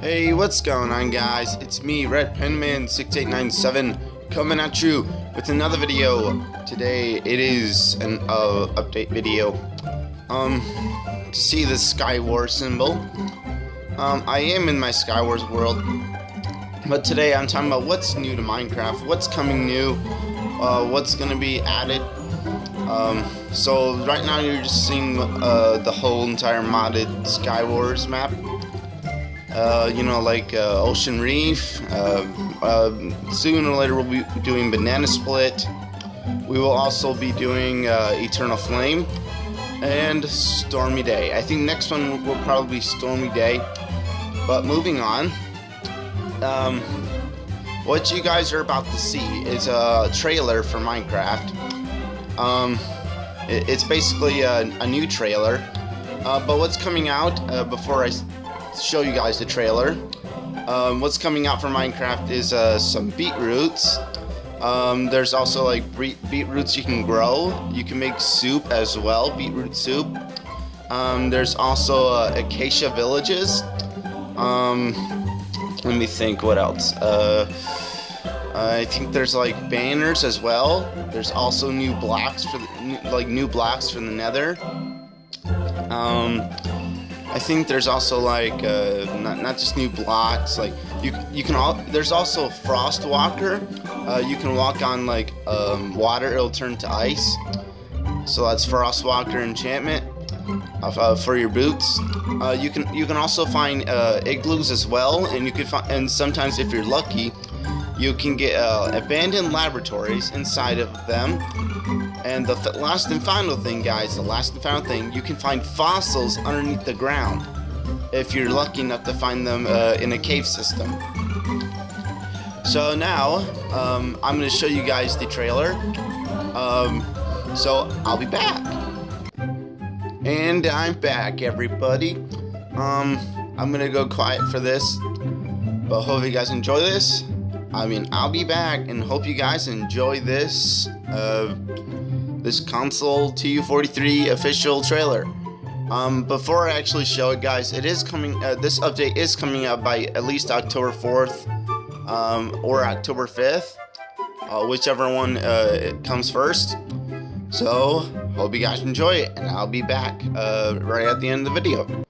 Hey, what's going on guys? It's me, Red Penman 6897 coming at you with another video. Today it is an uh, update video. Um, see the Skywar symbol. Um, I am in my Skywars world, but today I'm talking about what's new to Minecraft, what's coming new, uh, what's gonna be added. Um, so right now you're just seeing uh, the whole entire modded Skywars map. Uh, you know, like uh, Ocean Reef. Uh, uh, sooner or later, we'll be doing Banana Split. We will also be doing Eternal Flame and Stormy Day. I think next one will probably be Stormy Day. But moving on, um, what you guys are about to see is a trailer for Minecraft. Um, it, it's basically a, a, new trailer. Uh, but what's coming out before I show you guys the trailer. Um, what's coming out for Minecraft is uh, some beetroots. Um, there's also like beetroots you can grow. You can make soup as well, beetroot soup. Um, there's also uh, acacia villages. Um, let me think, what else? Uh, I think there's like banners as well. There's also new blocks for the, like new blocks for the Nether. Um, I think there's also like uh, not, not just new blocks. Like you you can all there's also Frost Walker. Uh, you can walk on like um, water. It'll turn to ice. So that's Frost Walker enchantment uh, for your boots. Uh, you can you can also find uh, igloos as well, and you can find and sometimes if you're lucky, you can get uh, abandoned laboratories inside of them. And the last and final thing, guys, the last and final thing, you can find fossils underneath the ground if you're lucky enough to find them uh, in a cave system. So now, um, I'm going to show you guys the trailer. Um, so, I'll be back. And I'm back, everybody. Um, I'm to go quiet for this. But hope you guys enjoy this. I mean, I'll be back and hope you guys enjoy this, uh, this console TU43 official trailer. Um, before I actually show it, guys, it is coming, uh, this update is coming out by at least October 4th, um, or October 5th, uh, whichever one, uh, comes first. So, hope you guys enjoy it, and I'll be back, uh, right at the end of the video.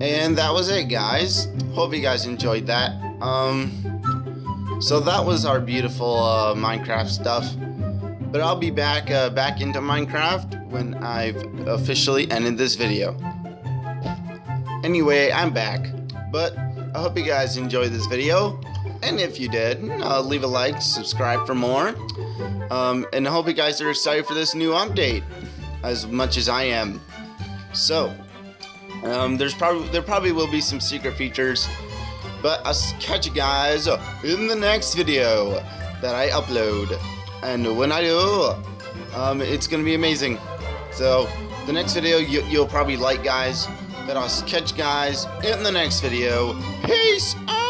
And that was it guys. Hope you guys enjoyed that. Um so that was our beautiful uh, minecraft stuff. But i'll be back uh, back into minecraft when i've officially ended this video. Anyway i'm back. But i hope you guys enjoyed this video. And if you did uh, leave a like subscribe for more. Um, and i hope you guys are excited for this new update as much as i am. So um, there's probably there probably will be some secret features, but I'll catch you guys in the next video that I upload. And when I do, um, it's gonna be amazing. So the next video you, you'll probably like, guys. But I'll catch you guys in the next video. Peace out.